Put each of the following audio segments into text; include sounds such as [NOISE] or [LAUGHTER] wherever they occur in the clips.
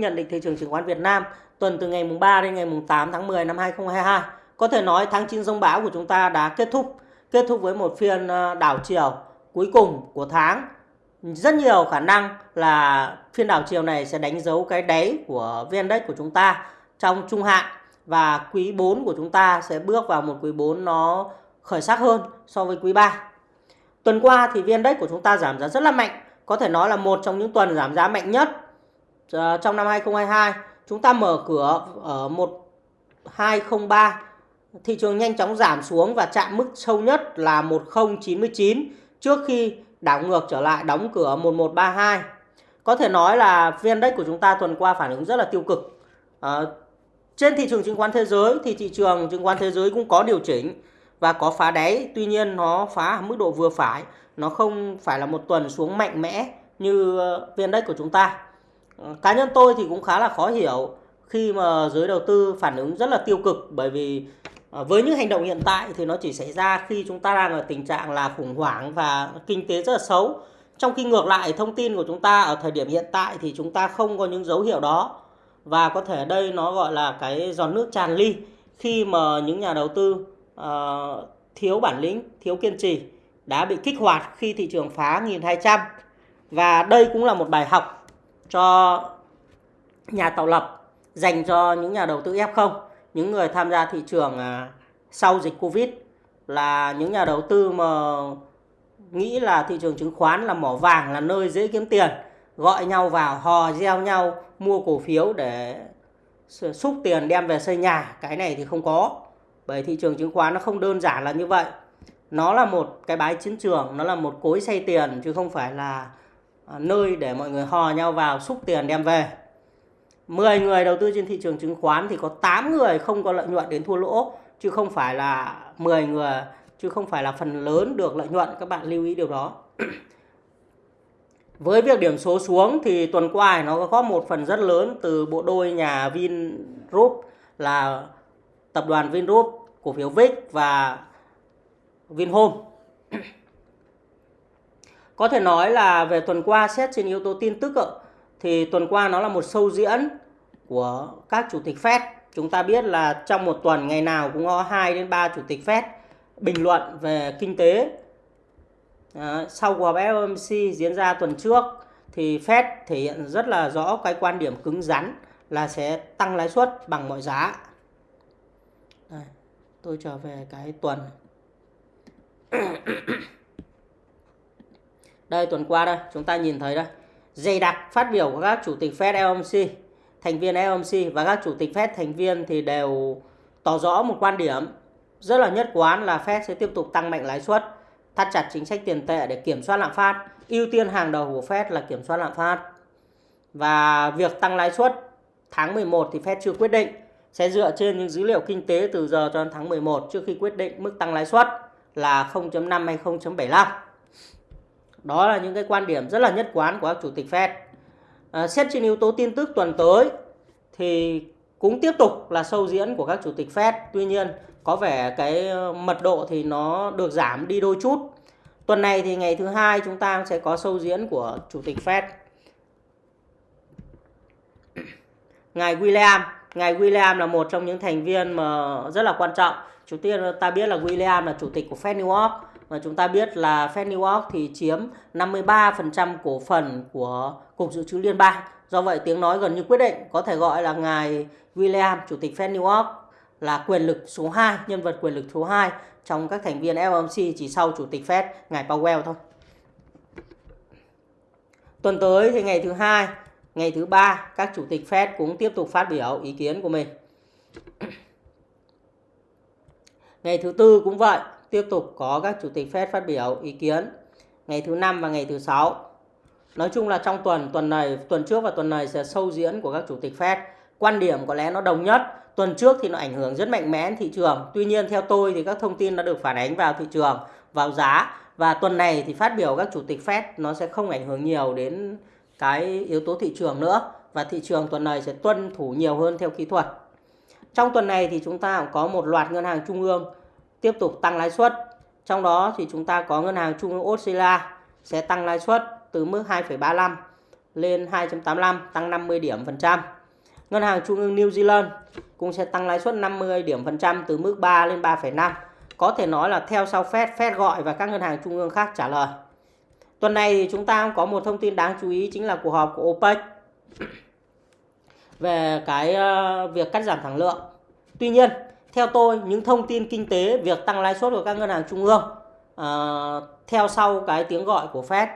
Nhận định thị trường chứng khoán Việt Nam tuần từ ngày mùng 3 đến ngày mùng 8 tháng 10 năm 2022. Có thể nói tháng 9 dông bão của chúng ta đã kết thúc, kết thúc với một phiên ờ, đảo chiều cuối cùng của tháng. Rất nhiều khả năng là phiên đảo chiều này sẽ đánh dấu cái đáy của VN Index của chúng ta trong trung hạn và quý 4 của chúng ta sẽ bước vào một quý 4 nó khởi sắc hơn so với quý 3. Tuần qua thì VN Index của chúng ta giảm giá rất là mạnh, có thể nói là một trong những tuần giảm giá mạnh nhất Ờ, trong năm 2022 chúng ta mở cửa ở 1203 thị trường nhanh chóng giảm xuống và chạm mức sâu nhất là 1099 trước khi đảo ngược trở lại đóng cửa 1132 có thể nói là viên đất của chúng ta tuần qua phản ứng rất là tiêu cực. À, trên thị trường chứng khoán thế giới thì thị trường chứng khoán thế giới cũng có điều chỉnh và có phá đáy. Tuy nhiên nó phá ở mức độ vừa phải. Nó không phải là một tuần xuống mạnh mẽ như ờ, viên đất của chúng ta. Ờ, cá nhân tôi thì cũng khá là khó hiểu khi mà giới đầu tư phản ứng rất là tiêu cực bởi vì ờ, với những hành động hiện tại thì nó chỉ xảy ra khi chúng ta đang ở tình trạng là khủng hoảng và kinh tế rất là xấu. Trong khi ngược lại thông tin của chúng ta ở thời điểm hiện tại thì chúng ta không có những dấu hiệu đó. Và có thể đây nó gọi là cái giòn nước tràn ly khi mà những nhà đầu tư uh, thiếu bản lĩnh thiếu kiên trì đã bị kích hoạt khi thị trường phá 1200 và đây cũng là một bài học cho nhà tạo lập dành cho những nhà đầu tư F0, những người tham gia thị trường à, sau dịch Covid là những nhà đầu tư mà nghĩ là thị trường chứng khoán là mỏ vàng là nơi dễ kiếm tiền, gọi nhau vào hò gieo nhau mua cổ phiếu để xúc tiền đem về xây nhà, cái này thì không có. Bởi thị trường chứng khoán nó không đơn giản là như vậy. Nó là một cái bãi chiến trường, nó là một cối xây tiền chứ không phải là À, nơi để mọi người hò nhau vào xúc tiền đem về. 10 người đầu tư trên thị trường chứng khoán thì có 8 người không có lợi nhuận đến thua lỗ, chứ không phải là 10 người, chứ không phải là phần lớn được lợi nhuận, các bạn lưu ý điều đó. Với việc điểm số xuống thì tuần qua nó có một phần rất lớn từ bộ đôi nhà Vingroup là tập đoàn Vingroup, cổ phiếu VIX và Vinhome có thể nói là về tuần qua xét trên yếu tố tin tức thì tuần qua nó là một sâu diễn của các chủ tịch Fed. Chúng ta biết là trong một tuần ngày nào cũng có 2 đến 3 chủ tịch Fed bình luận về kinh tế. À, sau cuộc họp FOMC diễn ra tuần trước thì Fed thể hiện rất là rõ cái quan điểm cứng rắn là sẽ tăng lãi suất bằng mọi giá. Đây, tôi trở về cái tuần đây tuần qua đây, chúng ta nhìn thấy đây. Dày đặc phát biểu của các chủ tịch Fed FOMC, thành viên FOMC và các chủ tịch Fed thành viên thì đều tỏ rõ một quan điểm rất là nhất quán là Fed sẽ tiếp tục tăng mạnh lãi suất, thắt chặt chính sách tiền tệ để kiểm soát lạm phát. Ưu tiên hàng đầu của Fed là kiểm soát lạm phát. Và việc tăng lãi suất tháng 11 thì Fed chưa quyết định, sẽ dựa trên những dữ liệu kinh tế từ giờ cho đến tháng 11 trước khi quyết định mức tăng lãi suất là 0.5 hay 0.75. Đó là những cái quan điểm rất là nhất quán của các chủ tịch Fed. À, xét trên yếu tố tin tức tuần tới thì cũng tiếp tục là sâu diễn của các chủ tịch Fed. Tuy nhiên có vẻ cái ờ, mật độ thì nó được giảm đi đôi chút. Tuần này thì ngày thứ hai chúng ta sẽ có sâu diễn của chủ tịch Fed. Ngài William, ngài William là một trong những thành viên mà rất là quan trọng. Chủ tiên ta biết là William là chủ tịch của Fed New York và chúng ta biết là Fed New York thì chiếm 53% cổ phần của Cục Dự trữ Liên bang. Do vậy tiếng nói gần như quyết định có thể gọi là ngài William, Chủ tịch Fed New York là quyền lực số 2, nhân vật quyền lực số 2 trong các thành viên FOMC chỉ sau Chủ tịch Fed, ngài Powell thôi. Tuần tới thì ngày thứ hai, ngày thứ ba các chủ tịch Fed cũng tiếp tục phát biểu ý kiến của mình. Ngày thứ tư cũng vậy, tiếp tục có các chủ tịch Fed phát biểu ý kiến ngày thứ năm và ngày thứ sáu. Nói chung là trong tuần, tuần này, tuần trước và tuần này sẽ sâu diễn của các chủ tịch Fed. Quan điểm có lẽ nó đồng nhất. Tuần trước thì nó ảnh hưởng rất mạnh mẽ đến thị trường. Tuy nhiên theo tôi thì các thông tin đã được phản ánh vào thị trường, vào giá. Và tuần này thì phát biểu các chủ tịch Fed nó sẽ không ảnh hưởng nhiều đến cái yếu tố thị trường nữa. Và thị trường tuần này sẽ tuân thủ nhiều hơn theo kỹ thuật. Trong tuần này thì chúng ta cũng có một loạt ngân hàng trung ương tiếp tục tăng lãi suất. Trong đó thì chúng ta có ngân hàng trung ương Australia sẽ tăng lãi suất từ mức 2,35 lên 2.85 tăng 50 điểm phần trăm. Ngân hàng Trung ương New Zealand cũng sẽ tăng lãi suất 50 điểm phần trăm từ mức 3 lên 3,5. Có thể nói là theo sau Fed, Fed gọi và các ngân hàng trung ương khác trả lời. Tuần này thì chúng ta có một thông tin đáng chú ý chính là cuộc họp của OPEC về cái ờ, việc cắt giảm sản lượng. Tuy nhiên, theo tôi những thông tin kinh tế, việc tăng lãi suất của các ngân hàng trung ương uh, theo sau cái tiếng gọi của Fed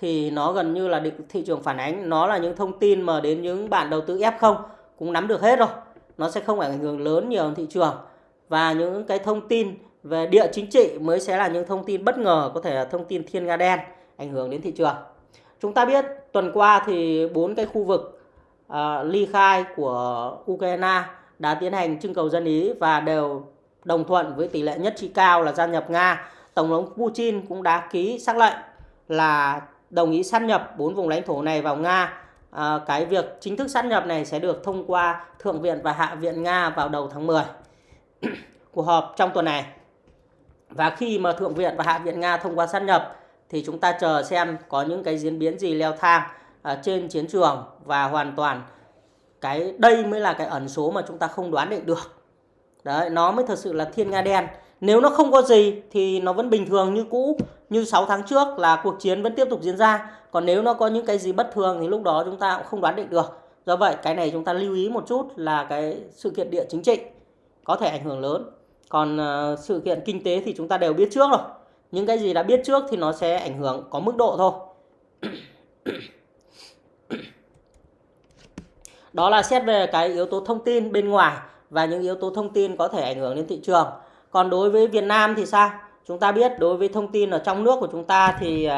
thì nó gần như là định thị trường phản ánh nó là những thông tin mà đến những bạn đầu tư F0 cũng nắm được hết rồi. Nó sẽ không ảnh hưởng lớn nhiều thị trường và những cái thông tin về địa chính trị mới sẽ là những thông tin bất ngờ có thể là thông tin thiên nga đen ảnh hưởng đến thị trường. Chúng ta biết tuần qua thì bốn cái khu vực uh, ly khai của Ukraine đã tiến hành trưng cầu dân ý và đều đồng thuận với tỷ lệ nhất trí cao là gia nhập Nga. Tổng thống Putin cũng đã ký xác lệnh là đồng ý sát nhập bốn vùng lãnh thổ này vào Nga. À, cái việc chính thức sát nhập này sẽ được thông qua Thượng viện và Hạ viện Nga vào đầu tháng 10. Cuộc [CLEARS THROAT] họp trong tuần này. Và khi mà Thượng viện và Hạ viện Nga thông qua sát nhập thì chúng ta chờ xem có những cái diễn biến gì leo thang à, trên chiến trường và hoàn toàn cái đây mới là cái ẩn số mà chúng ta không đoán định được. Đấy, nó mới thật sự là thiên nga đen. Nếu nó không có gì thì nó vẫn bình thường như cũ, như 6 tháng trước là cuộc chiến vẫn tiếp tục diễn ra. Còn nếu nó có những cái gì bất thường thì lúc đó chúng ta cũng không đoán định được. Do vậy cái này chúng ta lưu ý một chút là cái sự kiện địa chính trị có thể ảnh hưởng lớn. Còn uh, sự kiện kinh tế thì chúng ta đều biết trước rồi. Những cái gì đã biết trước thì nó sẽ ảnh hưởng có mức độ thôi. Đó là xét về cái yếu tố thông tin bên ngoài và những yếu tố thông tin có thể ảnh hưởng đến thị trường. Còn đối với Việt Nam thì sao? Chúng ta biết đối với thông tin ở trong nước của chúng ta thì uh,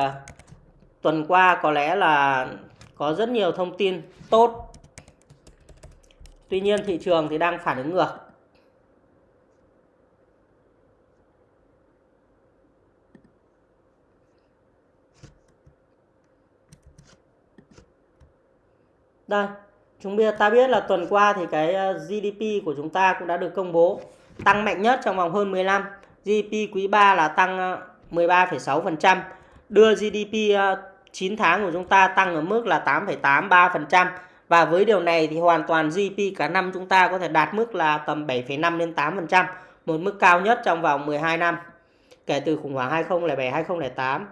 tuần qua có lẽ là có rất nhiều thông tin tốt. Tuy nhiên thị trường thì đang phản ứng ngược. Đây, chúng biết ta biết là tuần qua thì cái ờ, GDP của chúng ta cũng đã được công bố tăng mạnh nhất trong vòng hơn 10 năm. GDP quý 3 là tăng ờ, 13,6%, đưa GDP 9 ờ, tháng của chúng ta tăng ở mức là 8,83% và với điều này thì hoàn toàn GDP cả năm chúng ta có thể đạt mức là tầm 7,5 đến 8%, một mức cao nhất trong vòng 12 năm kể từ khủng hoảng 2007 2008.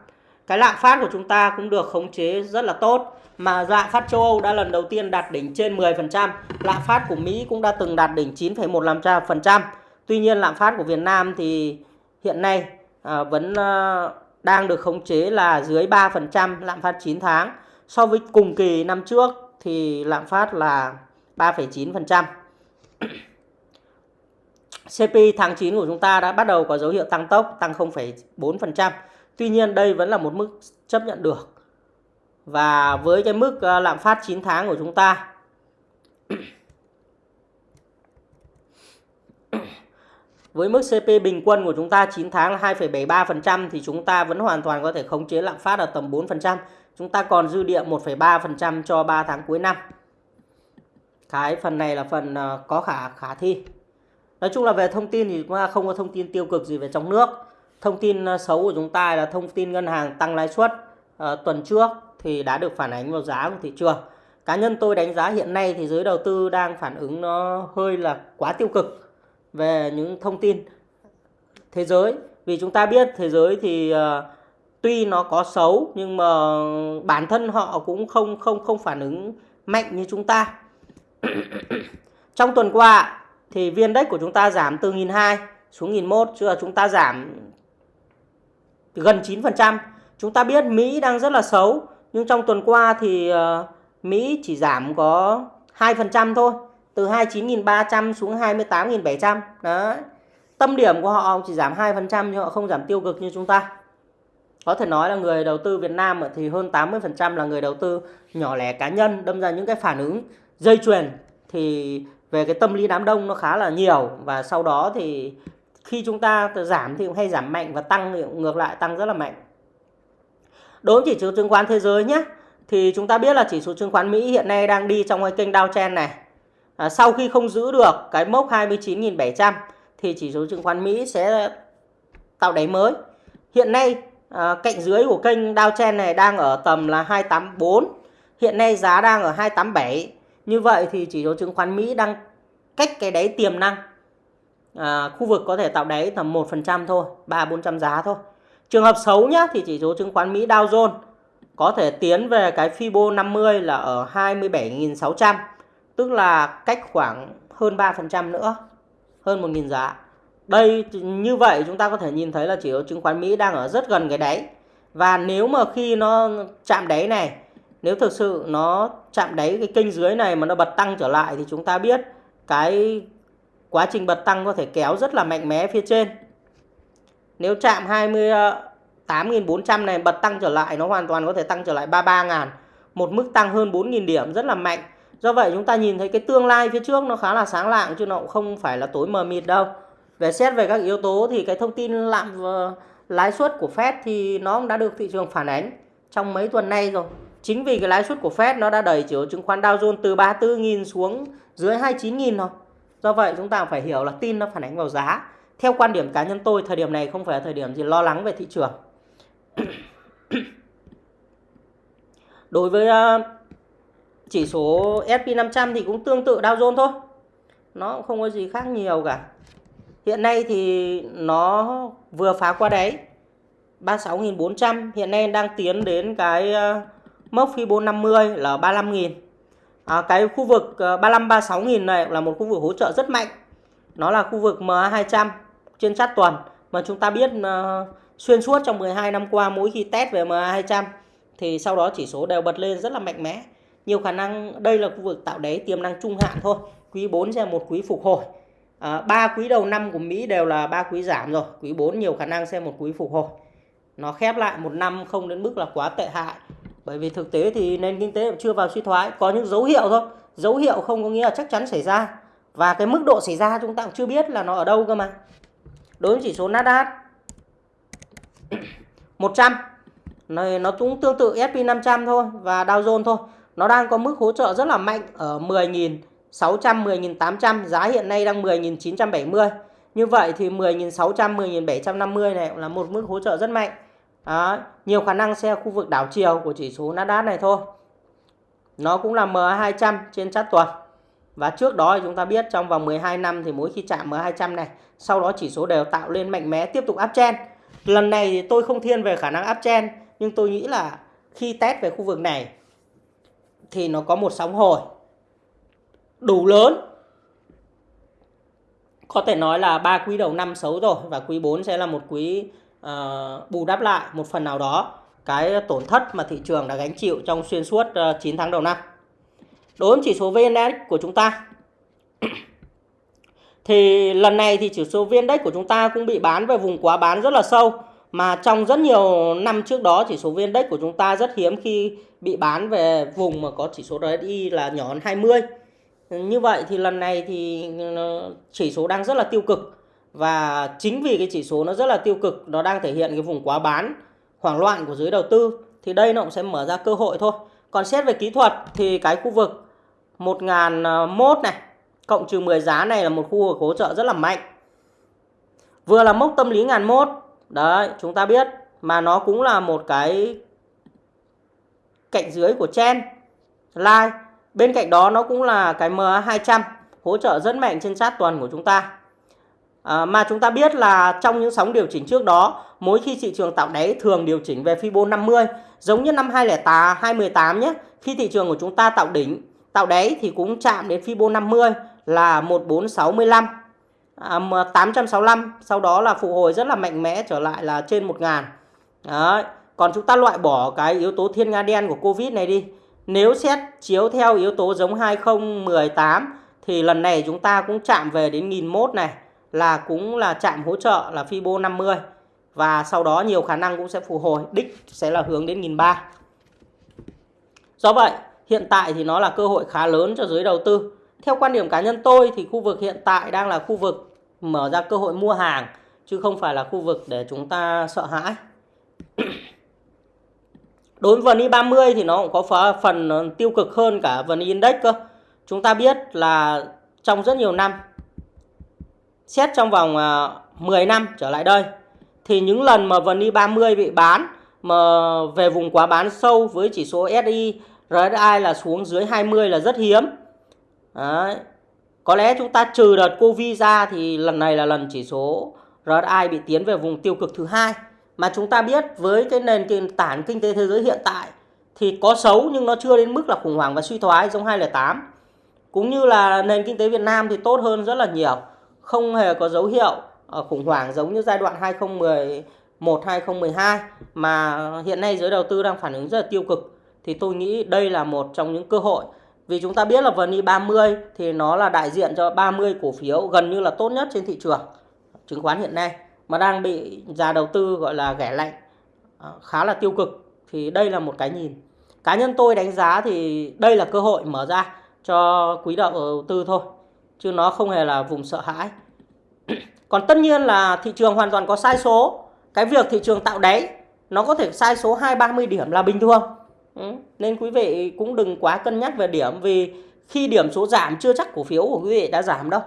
Cái lạm phát của chúng ta cũng được khống chế rất là tốt mà lạm phát châu Âu đã lần đầu tiên đạt đỉnh trên 10%, lạm phát của Mỹ cũng đã từng đạt đỉnh 9,15%. Tuy nhiên lạm phát của Việt Nam thì hiện nay à, vẫn à, đang được khống chế là dưới 3% lạm phát 9 tháng. So với cùng kỳ năm trước thì lạm phát là 3,9%. CPI [COUGHS] tháng 9 của chúng ta đã bắt đầu có dấu hiệu tăng tốc, tăng 0,4%. Tuy nhiên đây vẫn là một mức chấp nhận được. Và với cái mức ờ, lạm phát 9 tháng của chúng ta Với mức CP bình quân của chúng ta 9 tháng là 2,73% thì chúng ta vẫn hoàn toàn có thể khống chế lạm phát ở tầm 4%. Chúng ta còn dư địa 1,3% cho 3 tháng cuối năm. Cái phần này là phần ờ, có khả khả thi. Nói chung là về thông tin thì chúng ta không có thông tin tiêu cực gì về trong nước. Thông tin ờ, xấu của chúng ta là thông tin ngân hàng tăng lãi suất uh, tuần trước thì đã được phản ánh vào giá của thị trường. Cá nhân tôi đánh giá hiện nay thì giới đầu tư đang phản ứng nó hơi là quá tiêu cực về những thông tin thế giới vì chúng ta biết thế giới thì uh, tuy nó có xấu nhưng mà bản thân họ cũng không không không phản ứng mạnh như chúng ta [CLEARS THROAT] trong tuần qua thì viên đất của chúng ta giảm từ 1.200 xuống 1.001 chứ là chúng ta giảm gần 9%. Chúng ta biết Mỹ đang rất là xấu nhưng trong tuần qua thì uh, Mỹ chỉ giảm có 2% thôi từ 29.300 xuống 28.700 đấy. Tâm điểm của họ chỉ giảm 2% nhưng họ không giảm tiêu cực như chúng ta. Có thể nói là người đầu tư Việt Nam thì hơn 80% là người đầu tư nhỏ lẻ cá nhân đâm ra những cái phản ứng dây chuyền thì về cái tâm lý đám đông nó khá là nhiều. Và sau đó thì khi chúng ta giảm thì cũng hay giảm mạnh và tăng thì ngược lại tăng rất là mạnh đối với chỉ số chứng khoán thế giới nhé thì chúng ta biết là chỉ số chứng khoán Mỹ hiện nay đang đi trong cái kênh downtrend này à, sau khi không giữ được cái mốc 29.700 thì chỉ số chứng khoán Mỹ sẽ tạo đáy mới. Hiện nay à, cạnh dưới của kênh downtrend này đang ở tầm là 284. Hiện nay giá đang ở 287. Như vậy thì chỉ số chứng khoán Mỹ đang cách cái đáy tiềm năng. À, khu vực có thể tạo đáy tầm 1% thôi, 3-400 giá thôi. Trường hợp xấu nhá, thì chỉ số chứng khoán Mỹ Dow Jones có thể tiến về cái Fibo 50 là ở 27.600 tức là cách khoảng hơn 3% nữa, hơn 1.000 giá. Đây, như vậy chúng ta có thể nhìn thấy là chỉ số chứng khoán Mỹ đang ở rất gần cái đáy. Và nếu mà khi nó chạm đáy này, nếu thực sự nó chạm đáy cái kênh dưới này mà nó bật tăng trở lại thì chúng ta biết cái quá trình bật tăng có thể kéo rất là mạnh mẽ phía trên nếu chạm 28.400 ờ, này, bật tăng trở lại, nó hoàn toàn có thể tăng trở lại 33.000 một mức tăng hơn 4.000 điểm, rất là mạnh. Do vậy chúng ta nhìn thấy cái tương lai phía trước nó khá là sáng lạng, chứ nó cũng không phải là tối mờ mịt đâu. Về xét về các yếu tố thì cái thông tin lạm ờ, lãi suất của Fed thì nó cũng đã được thị trường phản ánh trong mấy tuần nay rồi. Chính vì cái lãi suất của Fed nó đã đẩy chỉ số chứng khoán Dow Jones từ 34.000 xuống dưới 29.000 rồi do vậy chúng ta phải hiểu là tin nó phản ánh vào giá theo quan điểm cá nhân tôi thời điểm này không phải là thời điểm gì lo lắng về thị trường. [COUGHS] Đối với ờ, chỉ số S&P 500 thì cũng tương tự Dow Jones thôi. Nó cũng không có gì khác nhiều cả. Hiện nay thì nó vừa phá qua đáy 36.400 hiện nay đang tiến đến cái ờ, mốc Fibo 50 là 35.000 à, cái khu vực ờ, 35 36.000 này là một khu vực hỗ trợ rất mạnh. Nó là khu vực MA200 trên sát tuần mà chúng ta biết uh, xuyên suốt trong 12 năm qua mỗi khi test về MA200 thì sau đó chỉ số đều bật lên rất là mạnh mẽ. Nhiều khả năng đây là khu vực tạo đáy tiềm năng trung hạn thôi. Quý 4 sẽ một quý phục hồi. À, ba quý đầu năm của Mỹ đều là ba quý giảm rồi. Quý 4 nhiều khả năng sẽ một quý phục hồi. Nó khép lại một năm không đến mức là quá tệ hại. Bởi vì thực tế thì nền kinh tế chưa vào suy thoái. Có những dấu hiệu thôi. Dấu hiệu không có nghĩa là chắc chắn xảy ra. Và cái mức độ xảy ra chúng ta cũng chưa biết là nó ở đâu cơ mà đối với chỉ số Nasdaq. 100 này nó cũng tương tự S&P 500 thôi và Dow Jones thôi. Nó đang có mức hỗ trợ rất là mạnh ở 10.600 10.800 giá hiện nay đang 10.970 như vậy thì 10.600 10.750 này là một mức hỗ trợ rất mạnh. Đó, nhiều khả năng xe khu vực đảo chiều của chỉ số Nasdaq này thôi. Nó cũng là MA200 trên chart tuần. Và trước đó thì chúng ta biết trong vòng 12 năm thì mỗi khi chạm MA200 này sau đó chỉ số đều tạo lên mạnh mẽ tiếp tục uptrend lần này thì tôi không thiên về khả năng uptrend nhưng tôi nghĩ là khi test về khu vực này thì nó có một sóng hồi. Đủ lớn. Có thể nói là ba quý đầu năm xấu rồi và quý 4 sẽ là một quý uh, bù đắp lại một phần nào đó cái tổn thất mà thị trường đã gánh chịu trong xuyên suốt ờ, uh, 9 tháng đầu năm. Đối với chỉ số VN Index của chúng ta thì lần này thì chỉ số VN Index của chúng ta cũng bị bán về vùng quá bán rất là sâu mà trong rất nhiều năm trước đó, chỉ số VN Index của chúng ta rất hiếm khi bị bán về vùng mà có chỉ số RSI là nhỏ hơn 20. Như vậy thì lần này thì ờ, chỉ số đang rất là tiêu cực và chính vì cái chỉ số nó rất là tiêu cực, nó đang thể hiện cái vùng quá bán, hoảng loạn của giới đầu tư, thì đây nó cũng sẽ mở ra cơ hội thôi. Còn xét về kỹ thuật thì cái khu vực 1001 này cộng trừ 10 giá này là một khu vực hỗ trợ rất là mạnh. Vừa là mốc tâm lý ngàn mốt Đấy, chúng ta biết mà nó cũng là một cái cạnh dưới của chen line. Bên cạnh đó nó cũng là cái MA200 hỗ trợ rất mạnh trên chart tuần của chúng ta. À, mà chúng ta biết là trong những sóng điều chỉnh trước đó, mỗi khi thị trường tạo đáy thường điều chỉnh về Fibo 50, giống như năm 2008, 2018 nhé, khi thị trường của chúng ta tạo đỉnh, tạo đáy thì cũng chạm đến Fibo 50 là 1465 à, 865 sau đó là phục hồi rất là mạnh mẽ trở lại là trên 1000 Đấy. Còn chúng ta loại bỏ cái yếu tố thiên nga đen của Covid này đi. Nếu xét chiếu theo yếu tố giống 2018 thì lần này chúng ta cũng chạm về đến 1001 này là cũng là chạm hỗ trợ là Fibo 50 và sau đó nhiều khả năng cũng sẽ phục hồi đích sẽ là hướng đến 1003. Do vậy, hiện tại thì nó là cơ hội khá lớn cho giới đầu tư. Theo quan điểm cá nhân tôi thì khu vực hiện tại đang là khu vực mở ra cơ hội mua hàng, chứ không phải là khu vực để chúng ta sợ hãi. [CLEARS THROAT] Đối với VN 30 thì nó cũng có phần tiêu cực hơn cả VN Index cơ. Chúng ta biết là trong rất nhiều năm, xét trong vòng à, 10 năm trở lại đây, thì những lần mà VN 30 bị bán, mà về vùng quá bán sâu với chỉ số SI RSI là xuống dưới 20 là rất hiếm Đấy. có lẽ chúng ta trừ đợt Covid ra thì lần này là lần chỉ số RSI bị tiến về vùng tiêu cực thứ hai. Mà chúng ta biết với cái nền kinh tản kinh tế thế giới hiện tại thì có xấu nhưng nó chưa đến mức là khủng hoảng và suy thoái giống 2008 cũng như là nền kinh tế Việt Nam thì tốt hơn rất là nhiều. Không hề có dấu hiệu ờ, khủng hoảng giống như giai đoạn 2011 2012 mà hiện nay giới đầu tư đang phản ứng rất là tiêu cực. Thì tôi nghĩ đây là một trong những cơ hội vì chúng ta biết là VN 30 thì nó là đại diện cho 30 cổ phiếu gần như là tốt nhất trên thị trường, chứng khoán hiện nay, mà đang bị nhà đầu tư gọi là ghẻ lạnh à, khá là tiêu cực. Thì đây là một cái nhìn. Cá nhân tôi đánh giá thì đây là cơ hội mở ra cho quý đầu tư thôi, chứ nó không hề là vùng sợ hãi. [CLEARS THROAT] Còn tất nhiên là thị trường hoàn toàn có sai số. Cái việc thị trường tạo đáy, nó có thể sai số hai, ba mươi điểm là bình thường. Ừ. nên quý vị cũng đừng quá cân nhắc về điểm, vì khi điểm số giảm chưa chắc cổ phiếu của quý vị đã giảm đâu.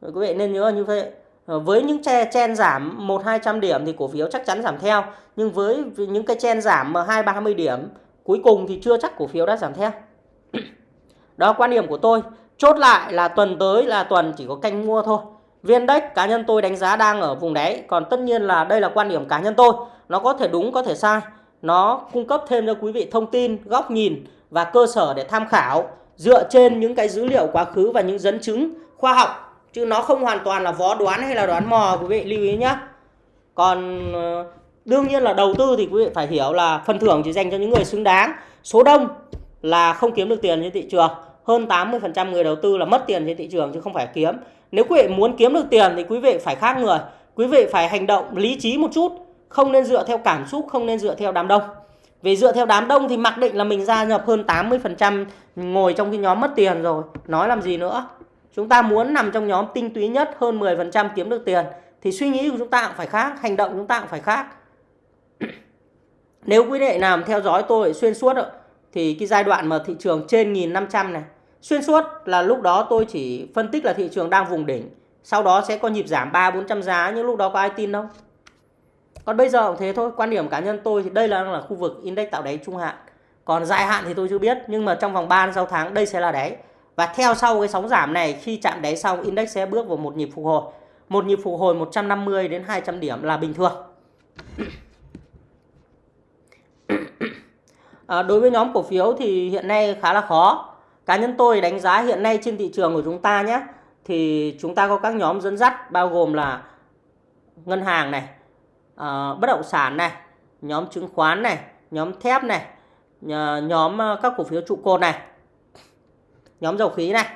Quý vị nên nhớ như vậy. Ờ, với những che, chen giảm một, hai trăm điểm thì cổ phiếu chắc chắn giảm theo, nhưng với những cái chen giảm mà hai, ba mươi điểm, cuối cùng thì chưa chắc cổ phiếu đã giảm theo. [CLEARS THROAT] Đó, quan điểm của tôi. Chốt lại là tuần tới là tuần chỉ có canh mua thôi. Viên đếch cá nhân tôi đánh giá đang ở vùng đáy, còn tất nhiên là đây là quan điểm cá nhân tôi. Nó có thể đúng, có thể sai nó cung cấp thêm cho quý vị thông tin, góc nhìn và cơ sở để tham khảo dựa trên những cái dữ liệu quá khứ và những dẫn chứng khoa học. Chứ nó không hoàn toàn là vó đoán hay là đoán mò, quý vị lưu ý nhé còn ờ, đương nhiên là đầu tư thì quý vị phải hiểu là phần thưởng chỉ dành cho những người xứng đáng. Số đông là không kiếm được tiền trên thị trường. Hơn 80% người đầu tư là mất tiền trên thị trường chứ không phải kiếm. Nếu quý vị muốn kiếm được tiền thì quý vị phải khác người. Quý vị phải hành động lý trí một chút không nên dựa theo cảm xúc, không nên dựa theo đám đông. Vì dựa theo đám đông thì mặc định là mình gia nhập hơn 80% ngồi trong cái nhóm mất tiền rồi. Nói làm gì nữa? Chúng ta muốn nằm trong nhóm tinh túy nhất, hơn 10% kiếm được tiền, thì suy nghĩ của chúng ta cũng phải khác, hành động chúng ta cũng phải khác. [CLEARS THROAT] Nếu quý vị nào theo dõi tôi xuyên suốt thì cái giai đoạn mà thị trường trên 1500 này, xuyên suốt là lúc đó tôi chỉ phân tích là thị trường đang vùng đỉnh, sau đó sẽ có nhịp giảm 3 400 giá, nhưng lúc đó có ai tin đâu còn bây giờ cũng thế thôi quan điểm cá nhân tôi thì đây là là khu vực index tạo đáy trung hạn. Còn dài hạn thì tôi chưa biết nhưng mà trong vòng 3 6 tháng đây sẽ là đáy. Và theo sau cái sóng giảm này khi chạm đáy xong index sẽ bước vào một nhịp phục hồi. Một nhịp phục hồi 150 đến 200 điểm là bình thường. À, đối với nhóm cổ phiếu thì hiện nay khá là khó. Cá nhân tôi đánh giá hiện nay trên thị trường của chúng ta nhé thì chúng ta có các nhóm dẫn dắt bao gồm là ngân hàng này uh, bất động sản này nhóm chứng khoán này nhóm thép này nhóm ờ, các cổ phiếu trụ cột này nhóm dầu khí này.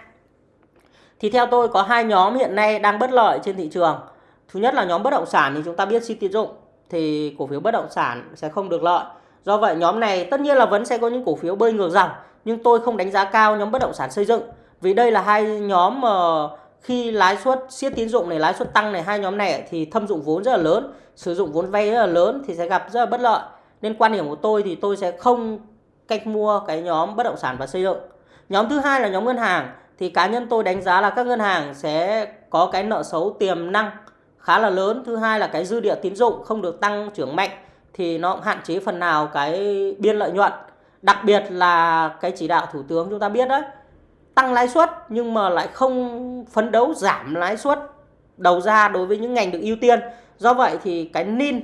Thì theo tôi có hai nhóm hiện nay đang bất lợi trên thị trường. Thứ nhất là nhóm bất động sản thì chúng ta biết suy tiến dụng thì cổ phiếu bất động sản sẽ không được lợi. Do vậy nhóm này tất nhiên là vẫn sẽ có những cổ phiếu bơi ngược dòng nhưng tôi không đánh giá cao nhóm bất động sản xây dựng. Vì đây là hai nhóm mà khi lãi suất siết tín dụng này lãi suất tăng này hai nhóm này thì thâm dụng vốn rất là lớn sử dụng vốn vay rất là lớn thì sẽ gặp rất là bất lợi. Nên quan điểm của tôi thì tôi sẽ không cách mua cái nhóm bất động sản và xây dựng. Nhóm thứ hai là nhóm ngân hàng. Thì cá nhân tôi đánh giá là các ngân hàng sẽ có cái nợ xấu, tiềm năng khá là lớn. Thứ hai là cái dư địa tín dụng không được tăng trưởng mạnh thì nó hạn chế phần nào cái biên lợi nhuận. Đặc biệt là cái chỉ đạo thủ tướng chúng ta biết đấy tăng lãi suất nhưng mà lại không phấn đấu giảm lãi suất đầu ra đối với những ngành được ưu tiên do vậy thì cái nin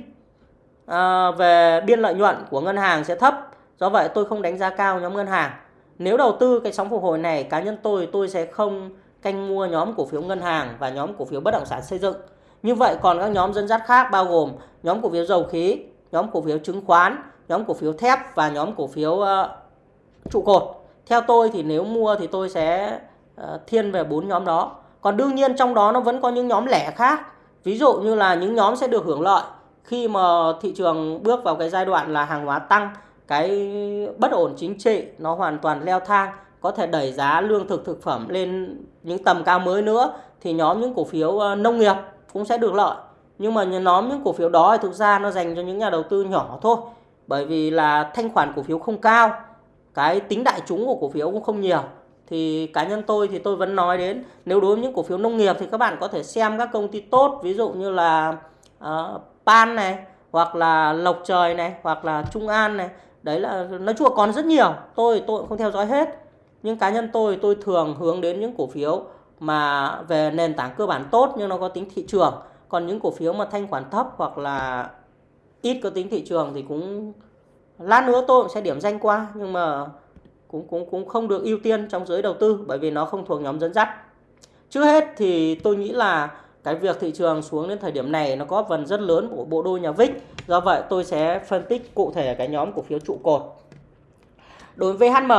à, về biên lợi nhuận của ngân hàng sẽ thấp. Do vậy tôi không đánh giá cao nhóm ngân hàng. Nếu đầu tư cái sóng phục hồi này cá nhân tôi tôi sẽ không canh mua nhóm cổ phiếu ngân hàng và nhóm cổ phiếu bất động sản xây dựng. Như vậy còn các nhóm dẫn dắt khác bao gồm nhóm cổ phiếu dầu khí nhóm cổ phiếu chứng khoán nhóm cổ phiếu thép và nhóm cổ phiếu uh, trụ cột. Theo tôi thì nếu mua thì tôi sẽ uh, thiên về bốn nhóm đó. Còn đương nhiên trong đó nó vẫn có những nhóm lẻ khác ví dụ như là những nhóm sẽ được hưởng lợi khi mà thị trường bước vào cái giai đoạn là hàng hóa tăng, cái bất ổn chính trị nó hoàn toàn leo thang, có thể đẩy giá lương thực thực phẩm lên những tầm cao mới nữa, thì nhóm những cổ phiếu ờ, nông nghiệp cũng sẽ được lợi. Nhưng mà nhóm những cổ phiếu đó thì thực ra nó dành cho những nhà đầu tư nhỏ thôi, bởi vì là thanh khoản cổ phiếu không cao, cái tính đại chúng của cổ phiếu cũng không nhiều thì cá nhân tôi thì tôi vẫn nói đến nếu đối với những cổ phiếu nông nghiệp thì các bạn có thể xem các công ty tốt ví dụ như là uh, Pan này hoặc là Lộc Trời này hoặc là Trung An này. Đấy là nói chung là còn rất nhiều tôi tôi cũng không theo dõi hết. Nhưng cá nhân tôi tôi thường hướng đến những cổ phiếu mà về nền tảng cơ bản tốt nhưng nó có tính thị trường. Còn những cổ phiếu mà thanh khoản thấp hoặc là ít có tính thị trường thì cũng lát nữa tôi cũng sẽ điểm danh qua. Nhưng mà cũng cũng cũng không được ưu tiên trong giới đầu tư bởi vì nó không thuộc nhóm dẫn dắt. Trước hết thì tôi nghĩ là cái việc thị trường xuống đến thời điểm này nó có phần rất lớn của bộ đôi nhà VIX do vậy tôi sẽ phân tích cụ thể cái nhóm cổ phiếu trụ cột. Đối với VHM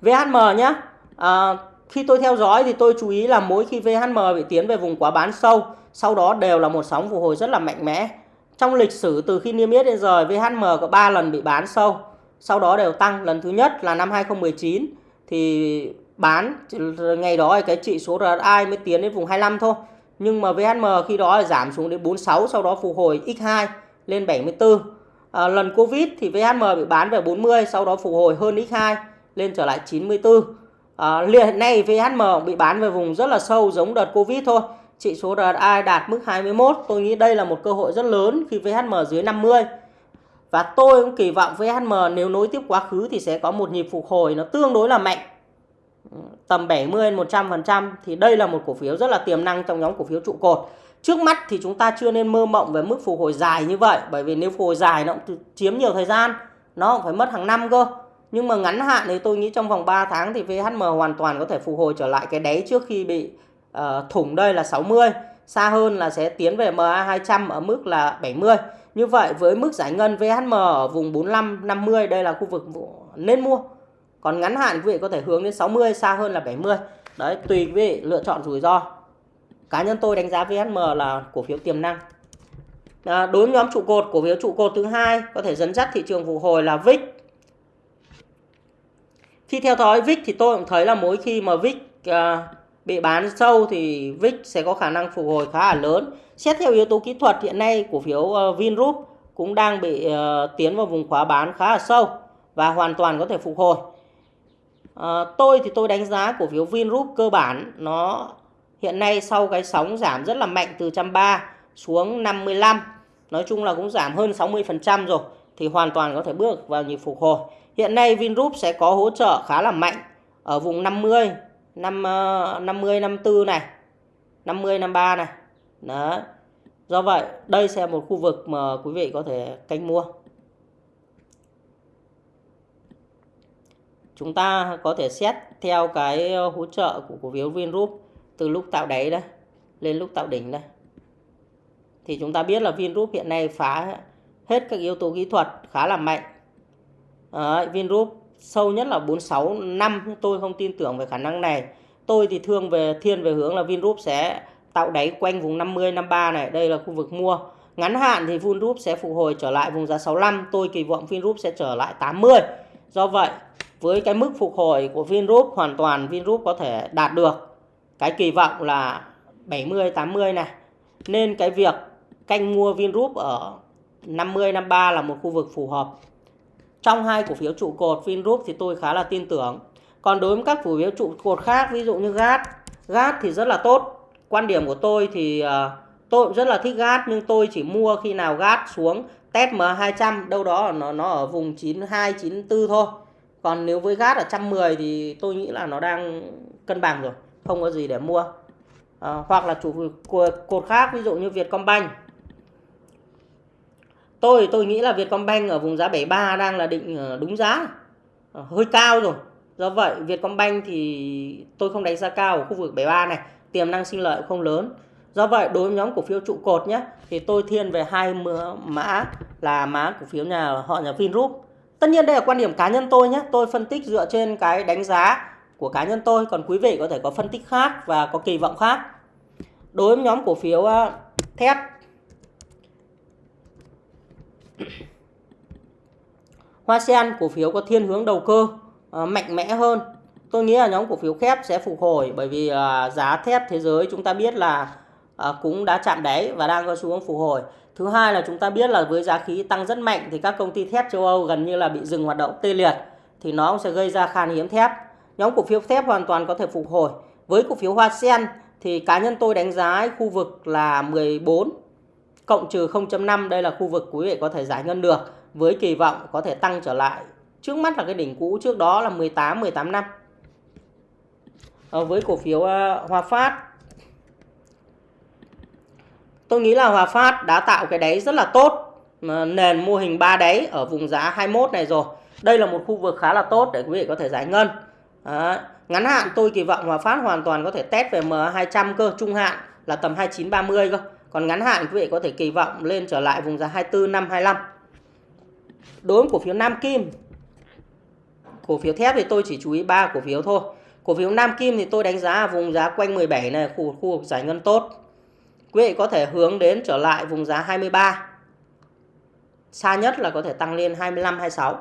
VHM nhé à, khi tôi theo dõi thì tôi chú ý là mỗi khi VHM bị tiến về vùng quá bán sâu sau đó đều là một sóng phục hồi rất là mạnh mẽ trong lịch sử từ khi niêm yết đến giờ VHM có 3 lần bị bán sâu. Sau đó đều tăng. Lần thứ nhất là năm 2019 thì bán ngày đó cái trị số RSI mới tiến đến vùng 25 thôi. Nhưng mà VHM khi đó giảm xuống đến 46 sau đó phục hồi x2 lên 74 à, lần Covid thì VHM bị bán về 40 sau đó phục hồi hơn x2 lên trở lại 94 à, hiện nay VHM bị bán về vùng rất là sâu giống đợt Covid thôi trị số RSI đạt mức 21 tôi nghĩ đây là một cơ hội rất lớn khi VHM dưới 50 và tôi cũng kỳ vọng VHM nếu nối tiếp quá khứ thì sẽ có một nhịp phục hồi nó tương đối là mạnh tầm 70 100% thì đây là một cổ phiếu rất là tiềm năng trong nhóm cổ phiếu trụ cột. Trước mắt thì chúng ta chưa nên mơ mộng về mức phục hồi dài như vậy bởi vì nếu phục hồi dài nó cũng chiếm nhiều thời gian, nó cũng phải mất hàng năm cơ. Nhưng mà ngắn hạn thì tôi nghĩ trong vòng 3 tháng thì VHM hoàn toàn có thể phục hồi trở lại cái đáy trước khi bị uh, thủng đây là 60, xa hơn là sẽ tiến về MA200 ở mức là 70. Như vậy với mức giải ngân VHM ở vùng 45 50 đây là khu vực nên mua. Còn ngắn hạn quý vị có thể hướng đến 60 xa hơn là 70 đấy tùy quý vị lựa chọn rủi ro. Cá nhân tôi đánh giá VHM là cổ phiếu tiềm năng. À, đối với nhóm trụ cột cổ phiếu trụ cột thứ hai có thể dẫn dắt thị trường phục hồi là VIX khi theo dõi VIX thì tôi cũng thấy là mỗi khi mà VIX à, bị bán sâu thì VIX sẽ có khả năng phục hồi khá là lớn. Xét theo yếu tố kỹ thuật hiện nay cổ phiếu ờ, Vingroup cũng đang bị uh, tiến vào vùng khóa bán khá là sâu và hoàn toàn có thể phục hồi. Uh, tôi thì tôi đánh giá cổ phiếu Vingroup cơ bản nó hiện nay sau cái sóng giảm rất là mạnh từ 130 xuống 55 nói chung là cũng giảm hơn 60% rồi thì hoàn toàn có thể bước vào nhịp phục hồi. Hiện nay Vingroup sẽ có hỗ trợ khá là mạnh ở vùng 50, 5 50 54 này, 50 53 này. Đó. Do vậy, đây sẽ là một khu vực mà quý vị có thể canh mua. chúng ta có thể xét theo cái ờ, hỗ trợ của cổ phiếu Vingroup từ lúc tạo đáy đây lên lúc tạo đỉnh đây thì chúng ta biết là Vingroup hiện nay phá hết các yếu tố kỹ thuật khá là mạnh Đấy, Vingroup sâu nhất là 46 năm, tôi không tin tưởng về khả năng này. Tôi thì thương về, thiên về hướng là Vingroup sẽ tạo đáy quanh vùng 50 53 này. Đây là khu vực mua. Ngắn hạn thì Vingroup sẽ phục hồi trở lại vùng giá 65 tôi kỳ vọng Vingroup sẽ trở lại 80 do vậy, với cái mức phục hồi của Vingroup, hoàn toàn Vingroup có thể đạt được cái kỳ vọng là 70 80 này. Nên cái việc canh mua Vingroup ở 50 53 là một khu vực phù hợp. Trong hai cổ phiếu trụ cột Vingroup thì tôi khá là tin tưởng. Còn đối với các cổ phiếu trụ cột khác ví dụ như GAT, GAT thì rất là tốt. Quan điểm của tôi thì uh, tôi cũng rất là thích GAT nhưng tôi chỉ mua khi nào GAT xuống test M200 đâu đó nó nó ở vùng 92 94 thôi còn nếu với GAT ở 110 thì tôi nghĩ là nó đang cân bằng rồi không có gì để mua à, hoặc là chủ cột khác ví dụ như Vietcombank tôi tôi nghĩ là Vietcombank ở vùng giá 73 đang là định ờ, đúng giá ờ, hơi cao rồi do vậy, Vietcombank thì tôi không đánh giá cao ở khu vực 73 này tiềm năng sinh lợi không lớn do vậy, đối với nhóm cổ phiếu trụ cột nhé, thì tôi thiên về hai mã là mã cổ phiếu nhà, họ nhà Vingroup Tất nhiên đây là quan điểm cá nhân tôi nhé. Tôi phân tích dựa trên cái đánh giá của cá nhân tôi. Còn quý vị có thể có phân tích khác và có kỳ vọng khác. Đối với nhóm cổ phiếu ờ, thép Hoa Sen cổ phiếu có thiên hướng đầu cơ uh, mạnh mẽ hơn. Tôi nghĩ là nhóm cổ phiếu thép sẽ phục hồi bởi vì uh, giá thép thế giới chúng ta biết là uh, cũng đã chạm đáy và đang có xu hướng phục hồi. Thứ hai là chúng ta biết là với giá khí tăng rất mạnh thì các công ty thép châu Âu gần như là bị dừng hoạt động tê liệt thì nó sẽ gây ra khan hiếm thép. Nhóm cổ phiếu thép hoàn toàn có thể phục hồi. Với cổ phiếu Hoa Sen thì cá nhân tôi đánh giá khu vực là 14 cộng trừ 0.5 đây là khu vực quý vị có thể giải ngân được với kỳ vọng có thể tăng trở lại. Trước mắt là cái đỉnh cũ trước đó là 18 18 năm. À, với cổ phiếu uh, Hòa Phát Tôi nghĩ là Hòa Phát đã tạo cái đáy rất là tốt nền mô hình 3 đáy ở vùng giá 21 này rồi. Đây là một khu vực khá là tốt để quý vị có thể giải ngân. à, Ngắn hạn tôi kỳ vọng Hòa Phát hoàn toàn có thể test về M200 cơ, trung hạn là tầm 2930 cơ. Còn ngắn hạn quý vị có thể kỳ vọng lên trở lại vùng giá 24 năm 25. Đối với cổ phiếu Nam Kim, cổ phiếu thép thì tôi chỉ chú ý ba cổ phiếu thôi. Cổ phiếu Nam Kim thì tôi đánh giá vùng giá quanh 17 này khu khu vực giải ngân tốt. Quý vị có thể hướng đến trở lại vùng giá 23. Xa nhất là có thể tăng lên 25 26.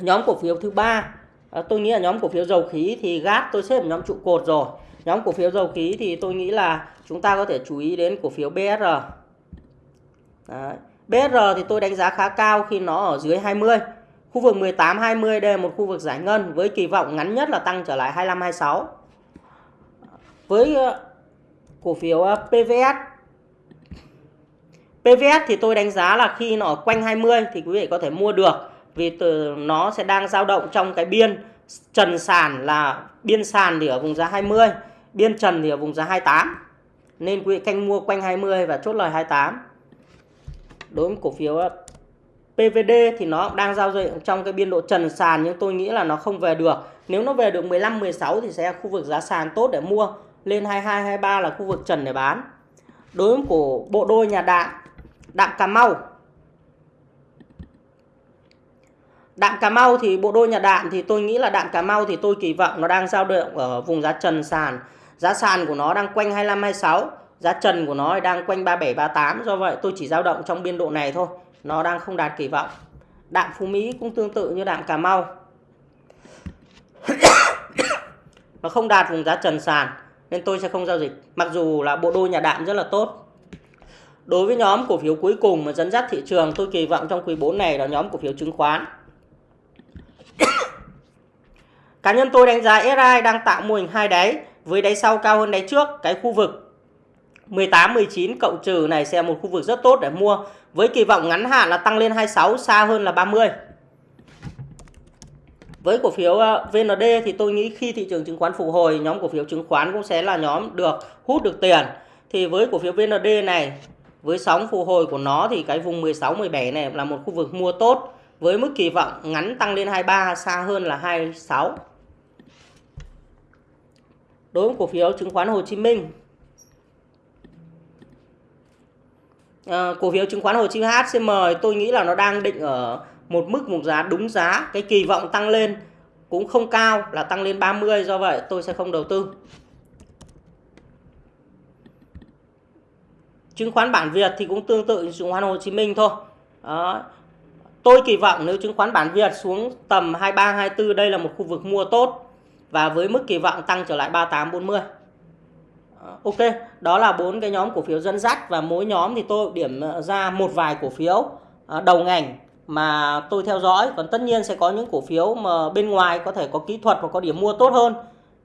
Nhóm cổ phiếu thứ ba à, tôi nghĩ là nhóm cổ phiếu dầu khí thì gác tôi xếp nhóm trụ cột rồi. Nhóm cổ phiếu dầu khí thì tôi nghĩ là chúng ta có thể chú ý đến cổ phiếu BSR. Đấy. BR thì tôi đánh giá khá cao khi nó ở dưới 20. Khu vực 18 20 đây là một khu vực giải ngân với kỳ vọng ngắn nhất là tăng trở lại 25 26. Với ờ, cổ phiếu ờ, PVS PVS thì tôi đánh giá là khi nó ở quanh 20 thì quý vị có thể mua được vì từ nó sẽ đang dao động trong cái biên trần sàn là biên sàn thì ở vùng giá 20, biên trần thì ở vùng giá 28. Nên quý vị canh mua quanh 20 và chốt lời 28. Đối với cổ phiếu ờ, PVD thì nó đang giao dịch trong cái biên độ trần sàn nhưng tôi nghĩ là nó không về được. Nếu nó về được 15 16 thì sẽ khu vực giá sàn tốt để mua, lên 22 23 là khu vực trần để bán. Đối với cổ bộ đôi nhà đạn Đạm Cà Mau Đạm Cà Mau thì bộ đôi nhà đạm thì tôi nghĩ là đạm Cà Mau thì tôi kỳ vọng nó đang giao động ở vùng giá trần sàn. Giá sàn của nó đang quanh 25 26, giá trần của nó đang quanh 37 38 do vậy tôi chỉ giao động trong biên độ này thôi. Nó đang không đạt kỳ vọng. Đạm Phú Mỹ cũng tương tự như đạm Cà Mau. [COUGHS] nó không đạt vùng giá trần sàn, nên tôi sẽ không giao dịch. Mặc dù là bộ đôi nhà đạm rất là tốt. Đối với nhóm cổ phiếu cuối cùng mà dẫn dắt thị trường, tôi kỳ vọng trong quý 4 này là nhóm cổ phiếu chứng khoán. [COUGHS] Cá nhân tôi đánh giá SI đang tạo mô hình hai đáy, với đáy sau cao hơn đáy trước. Cái khu vực 18 19 cộng trừ này sẽ một khu vực rất tốt để mua, với kỳ vọng ngắn hạn là tăng lên 26 xa hơn là 30. Với cổ phiếu ờ, VND thì tôi nghĩ khi thị trường chứng khoán phục hồi, nhóm cổ phiếu chứng khoán cũng sẽ là nhóm được hút được tiền. Thì với cổ phiếu VND này, với sóng phục hồi của nó thì cái vùng 16 17 này là một khu vực mua tốt, với mức kỳ vọng ngắn tăng lên 23 xa hơn là 26. Đối với cổ phiếu chứng khoán Hồ Chí Minh à, cổ phiếu chứng khoán Hồ Chí Minh HCM tôi nghĩ là nó đang định ở một mức một giá đúng giá. Cái kỳ vọng tăng lên cũng không cao là tăng lên 30 do vậy tôi sẽ không đầu tư. Chứng khoán bản Việt thì cũng tương tự như chứng khoán Hồ Chí Minh thôi. Đó. tôi kỳ vọng nếu chứng khoán bản Việt xuống tầm 23 24 đây là một khu vực mua tốt và với mức kỳ vọng tăng trở lại 38 40 Ok, đó là bốn cái nhóm cổ phiếu dẫn dắt và mỗi nhóm thì tôi điểm ờ, ra một vài cổ phiếu ờ, đầu ngành mà tôi theo dõi. Còn tất nhiên sẽ có những cổ phiếu mà bên ngoài có thể có kỹ thuật và có điểm mua tốt hơn.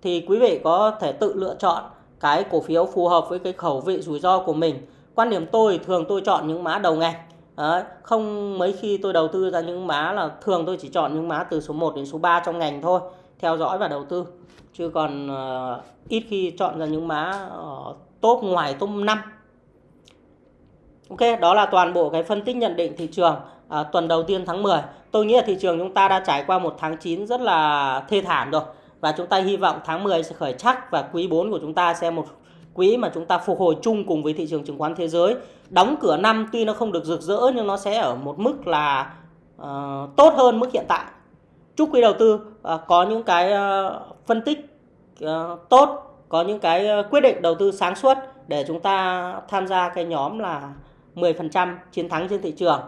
Thì quý vị có thể tự lựa chọn cái cổ phiếu phù hợp với cái khẩu vị rủi ro của mình. Quan điểm tôi thường tôi chọn những mã đầu ngành. Đấy, không mấy khi tôi đầu tư ra những mã là thường tôi chỉ chọn những mã từ số 1 đến số 3 trong ngành thôi theo dõi và đầu tư chứ còn uh, ít khi chọn ra những mã uh, ờ, top ngoài top 5 Ok đó là toàn bộ cái phân tích nhận định thị trường uh, tuần đầu tiên tháng 10 tôi nghĩ là thị trường chúng ta đã trải qua một tháng 9 rất là thê thảm rồi. Và chúng ta hy vọng tháng 10 sẽ khởi chắc và quý 4 của chúng ta sẽ một quý mà chúng ta phục hồi chung cùng với thị trường chứng khoán thế giới. Đóng cửa năm tuy nó không được rực rỡ nhưng nó sẽ ở một mức là uh, tốt hơn mức hiện tại. Chúc quý đầu tư uh, có những cái uh, phân tích uh, tốt có những cái ờ, quyết định đầu tư sáng suốt để chúng ta tham gia cái nhóm là 10% chiến thắng trên thị trường.